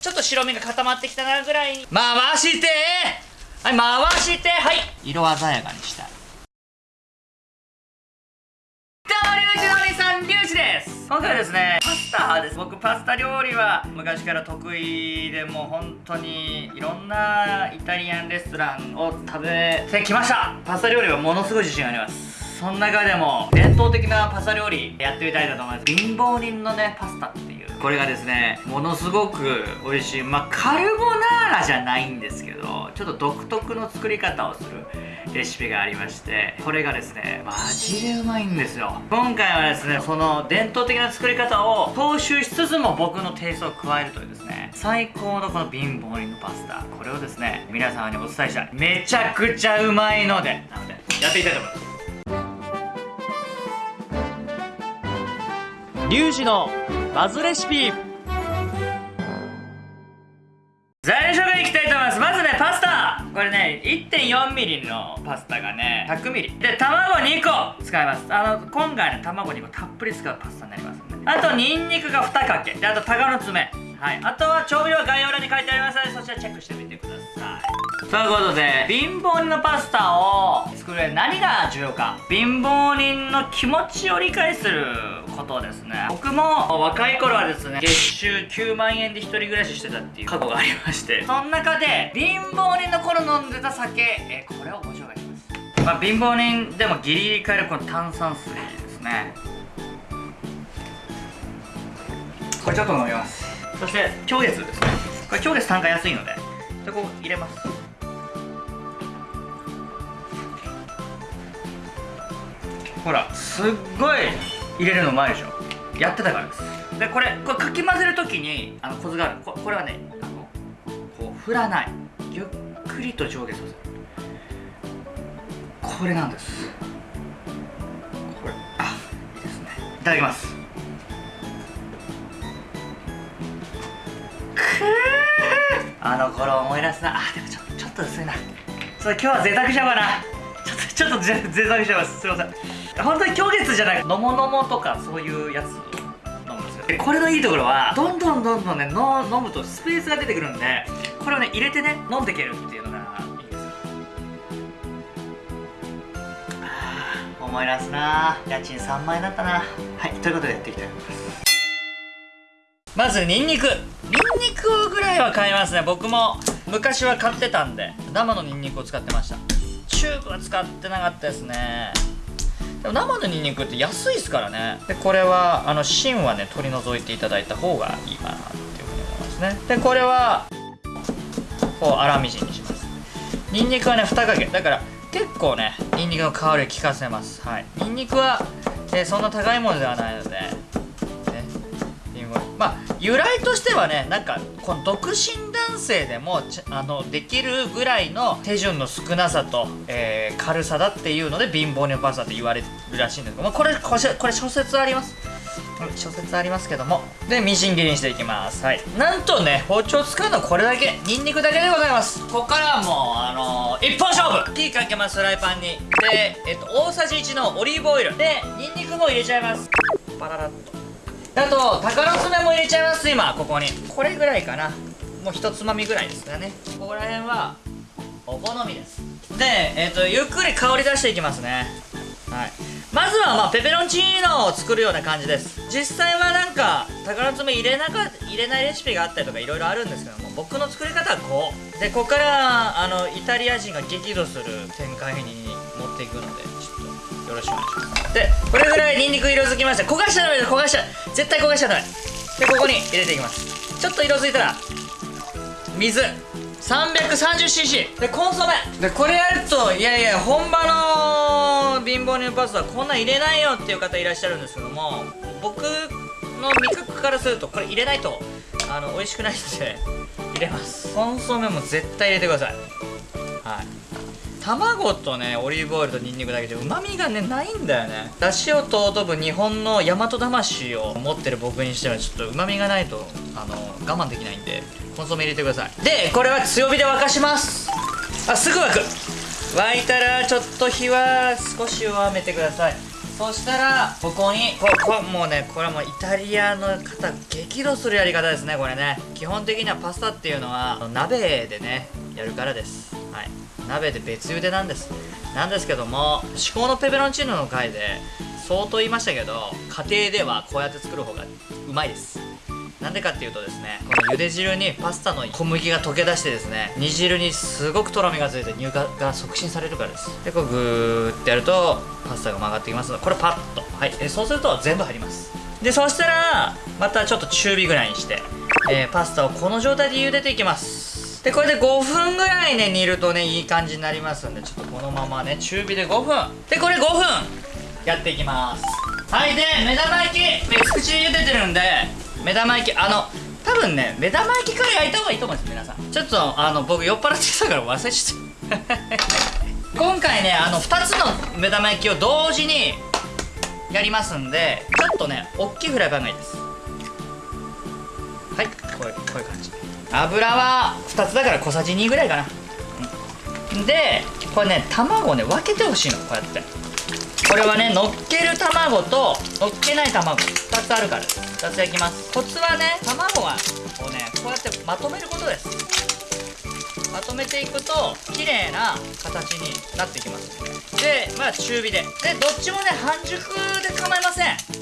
ちょっと白身が固まってきたなぐらいに。回して！はい回して！はい！色鮮やかにしたい。どうもリュウジのお兄さんリュウジです。今回はですねパスタです。僕パスタ料理は昔から得意でもう本当にいろんなイタリアンレストランを食べてきました。パスタ料理はものすごい自信あります。その中でも伝統的なパスタ料理やってみたいと思います。貧乏人のねパスタっていう。これがですねものすごく美味しい。まあカルボナーラじゃないんですけどちょっと独特の作り方をするレシピがありましてこれがですねマジでうまいんですよ。今回はですねその伝統的な作り方を踏襲しつつも僕のテイストを加えるというですね最高のこの貧乏人のパスタ。これをですね皆様にお伝えしたい。めちゃくちゃうまいので。なのでやっていきたいと思います。リュウジのバズレシピ。材料紹介いきたいと思います。まずねパスタ。これね 1.4mm のパスタがね 100ml で卵2個使います。あの今回ね卵2個たっぷり使うパスタになりますんで。あとニンニクが2かけ。であと鷹の爪はい。あとは調味料は概要欄に書いてありますのでそちらチェックしてみてください。ということで貧乏人のパスタを作る何が重要か。貧乏人の気持ちを理解することですね。僕も若い頃はですね月収9万円で一人暮らししてたっていう過去がありまして。その中で貧乏人の頃飲んでた酒。えこれをご紹介します。まあ貧乏人でもギリギリ買えるこの炭酸水ですね。これちょっと飲みます。そして狂月ですね。これ狂月単価安いのででこう入れます。ほらすっごい入れるのうまいでしょ。やってたからです。でこれこれかき混ぜるときにあのコツがある。ここれはねあのこう振らない。ゆっくりと上下させる。これなんです。これあいいですね。いただきます。くー。あの頃思い出すな。あでもちょちょっと薄いな。それ今日は贅沢しちゃうかな。ちょっとちょっと贅沢しちゃいます。すいません。本当に狂月じゃない。のものもとかそういうやつ飲むんですよ。でこれのいいところはどんどんどんどんねの飲むとスペースが出てくるんでこれをね入れてね飲んでいけるっていうのがいいですよ。思い出すな。家賃3万円だったな。はいということでやっていきたいと思います。まずニンニク。ニンニクぐらいは買いますね。僕も昔は買ってたんで生のニンニクを使ってました。チューブは使ってなかったですねでも生のニンニクって安いですからね。でこれはあの芯はね取り除いていただいた方がいいかなっていうふうに思いますね。でこれはこう粗みじんにします。ニンニクはね2かけだから結構ねニンニクの香りを効かせます。はい。ニンニクは、えーそんな高いものではないのでまあ由来としてはねなんかこの独身男性でもちあのできるぐらいの手順の少なさと、えー軽さだっていうので貧乏人パスタって言われるらしいんですけど、まあ、これこれこれ諸説あります？うん諸説ありますけども。でみじん切りにしていきます。はい。なんとね包丁使うのはこれだけ。ニンニクだけでございます。ここからはもうあのー一本勝負。火かけますフライパンに。で、えっと、大さじ1のオリーブオイル。でニンニクも入れちゃいます。パララッとあと鷹の爪も入れちゃいます今ここに。これぐらいかな。もう一つまみぐらいですかね。ここら辺はお好みです。で、えっとゆっくり香り出していきますね。はい。まずはまあペペロンチーノを作るような感じです。実際はなんか鷹の爪入れなか入れないレシピがあったりとかいろいろあるんですけども僕の作り方はこう。でここからあのイタリア人が激怒する展開に持っていくので。よろしくお願いします。でこれぐらいニンニク色づきました。焦がしちゃダメです焦がしちゃ絶対焦がしちゃダメ。でここに入れていきます。ちょっと色づいたら水。330cc でコンソメ。でこれやるといやいや本場の貧乏人パスタこんなん入れないよっていう方いらっしゃるんですけども僕の味覚からするとこれ入れないとあの美味しくないので入れます。コンソメも絶対入れてください。はい。卵とねオリーブオイルとニンニクだけじゃうまみがねないんだよね。出汁を尊ぶ日本の大和魂を持ってる僕にしてはちょっとうまみがないとあの我慢できないんでコンソメ入れてください。でこれは強火で沸かします。あすぐ沸く。沸いたらちょっと火は少し弱めてください。そしたらここにここもうねこれはもうイタリアの方激怒するやり方ですねこれね。基本的にはパスタっていうのは鍋でねやるからです。鍋で別茹でなんです。なんですけども至高のペペロンチーノの回で相当言いましたけど家庭ではこうやって作る方がうまいです。なんでかっていうとですねこの茹で汁にパスタの小麦が溶け出してですね煮汁にすごくとろみがついて乳化が促進されるからです。でこうグーってやるとパスタが曲がってきますのでこれパッと。はい。えそうすると全部入ります。でそしたらまたちょっと中火ぐらいにして、えーパスタをこの状態で茹でていきます。でこれで5分ぐらいね煮るとねいい感じになりますんでちょっとこのままね中火で5分。でこれ5分。やっていきます。はいで目玉焼き。別口で茹でてるんで目玉焼きあの多分ね目玉焼きから焼いた方がいいと思うんです皆さん。ちょっとあの僕酔っ払ってきたから忘れちゃった。今回ねあの2つの目玉焼きを同時にやりますんでちょっとね大きいフライパンがいいです。はいこういうこういう感じ。油は2つだから小さじ2ぐらいかな、うんでこれね卵をね分けてほしいのこうやって。これはね乗っける卵と乗っけない卵2つあるから。2つ焼きます。コツはね卵はをねこうやってまとめることです。まとめていくと綺麗な形になってきます。でまあ中火で。でどっちもね半熟で構いません。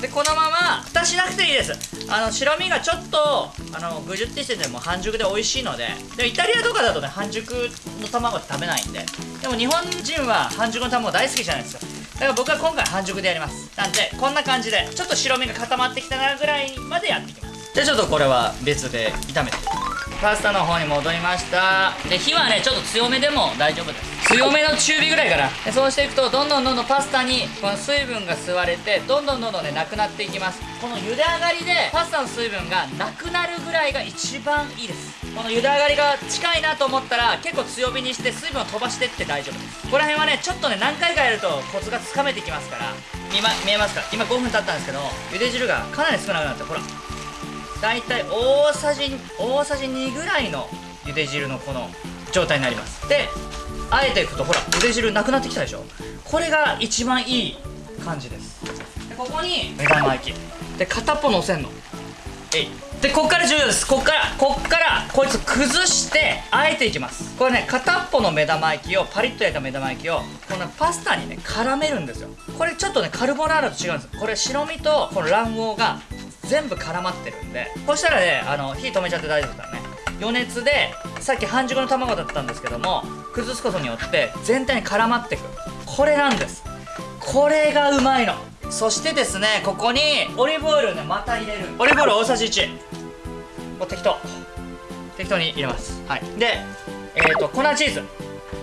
でこのまま蓋しなくていいです。あの白身がちょっとあのぐじゅってしてても半熟で美味しいのででイタリアとかだとね半熟の卵って食べないんででも日本人は半熟の卵大好きじゃないですか。だから僕は今回半熟でやります。なんでこんな感じでちょっと白身が固まってきたなぐらいまでやっていきます。じゃあちょっとこれは別で炒めて。いきますパスタの方に戻りました。で火はねちょっと強めでも大丈夫です。強めの中火ぐらいかな。でそうしていくとどんどんどんどんパスタにこの水分が吸われてどんどんどんどんねなくなっていきます。この茹で上がりでパスタの水分がなくなるぐらいが一番いいです。この茹で上がりが近いなと思ったら結構強火にして水分を飛ばしてって大丈夫です。ここら辺はねちょっとね何回かやるとコツがつかめてきますから。今見えますか？今5分経ったんですけど茹で汁がかなり少なくなってほら大体大さじ大さじ2ぐらいの茹で汁のこの状態になります。であえていくとほら茹で汁なくなってきたでしょ。これが一番いい感じです。でここに目玉焼き。で片っぽ乗せんの。えい。でこっから重要です。こっからこっからこいつ崩してあえていきます。これね片っぽの目玉焼きをパリッと焼いた目玉焼きをこのパスタにね絡めるんですよ。これちょっとねカルボナーラと違うんですこれ白身とこの卵黄が全部絡まってるんでそしたらねあの火止めちゃって大丈夫ですからね。余熱でさっき半熟の卵だったんですけども崩すことによって全体に絡まってく。これなんです。これがうまいの。そしてですねここにオリーブオイルをねまた入れる。オリーブオイル大さじ1もう適当。適当に入れます。はい。でえっ、ー、と粉チーズ。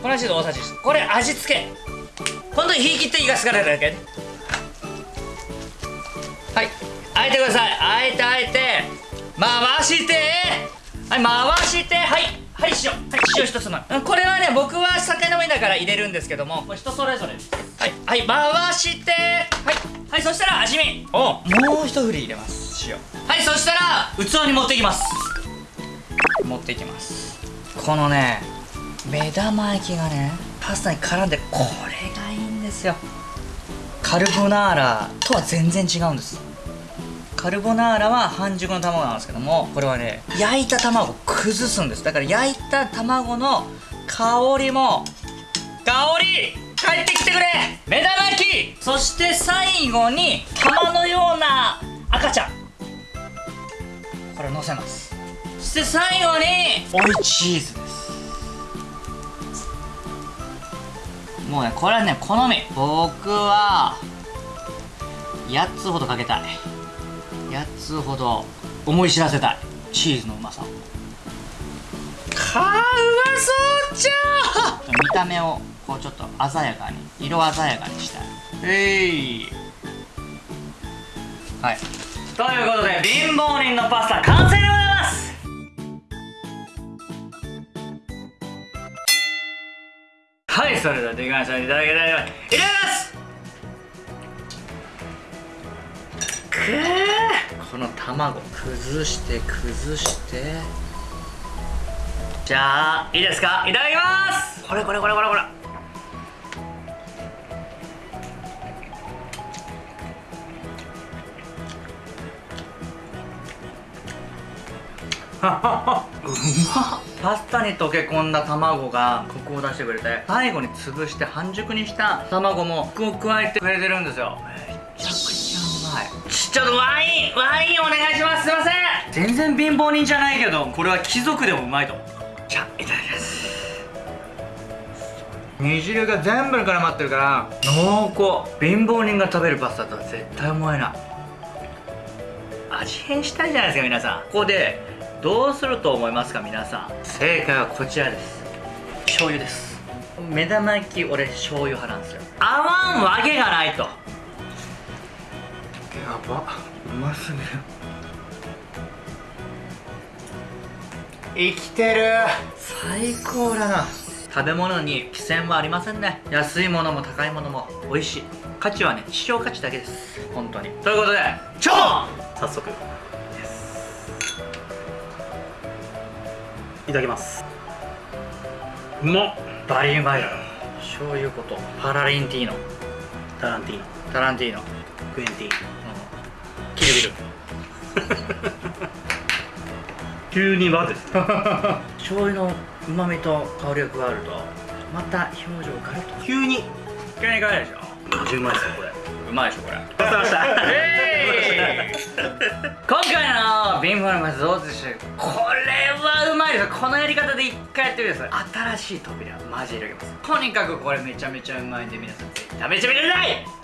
粉チーズ大さじ1これ味付け。本当に火切っていかすからだけ。はい。あえてください。あえてあえて。回して。はい回して。はい。はい塩はい塩一つまみこれはね僕は酒飲みだから入れるんですけどもこれ人それぞれです。はいはい回して。はいはいそしたら味見。をもう一振り入れます。塩はいそしたら器に持っていきます。持っていきます。このね目玉焼きがねパスタに絡んでこれがいいんですよ。カルボナーラとは全然違うんですカルボナーラは半熟の卵なんですけどもこれはね焼いた卵を崩すんです。だから焼いた卵の香りも香り帰ってきてくれ。目玉焼き。そして最後に玉のような赤ちゃん。これ乗せます。そして最後に追いチーズです。もうねこれはね好み。僕は8つほどかけたい。8つほど思い知らせたい。チーズのうまさを。かうまそうじゃ！ん見た目をこうちょっと鮮やかに色鮮やかにしたい。えい。はい。ということで貧乏人のパスタ完成でございます！はいそれではできましたいただきたいと思いますいただきます！くーこの卵崩して崩して。じゃあいいですか？いただきます！これこれこれこれこれ。うまパスタに溶け込んだ卵がコクを出してくれて最後に潰して半熟にした卵もコクを加えてくれてるんですよ。ちょっとワインワインお願いします。すいません。全然貧乏人じゃないけどこれは貴族でもうまいと。思うじゃあいただきます。煮汁が全部に絡まってるから濃厚貧乏人が食べるパスタとは絶対思えない。味変したいじゃないですか皆さん。ここでどうすると思いますか皆さん。正解はこちらです。醤油です。目玉焼き俺醤油派なんですよ。合わんわけがないと。やば。うますぎる生きてる。最高だな。食べ物に寄せはありませんね。安いものも高いものも美味しい。価値はね希少価値だけです。本当に。ということで超早速。いただきます。うまっバリうまいだろ醤油ことパラリンティーノ。タランティーノ。タランティーノ、クエンティー。キルビル。急に和ですね醤油のうまみと香りが加わるとまた表情がガラッと。急に。急に変わるでしょ。うまいですよこれ。うまいでしょこれ。ごちそうさまで今回のビンフォルマスどうでしょうこれはうまいです。このやり方で一回やってください。新しい扉マジで入れます。とにかくこれめちゃめちゃうまいんで皆さんぜひ食べてみてください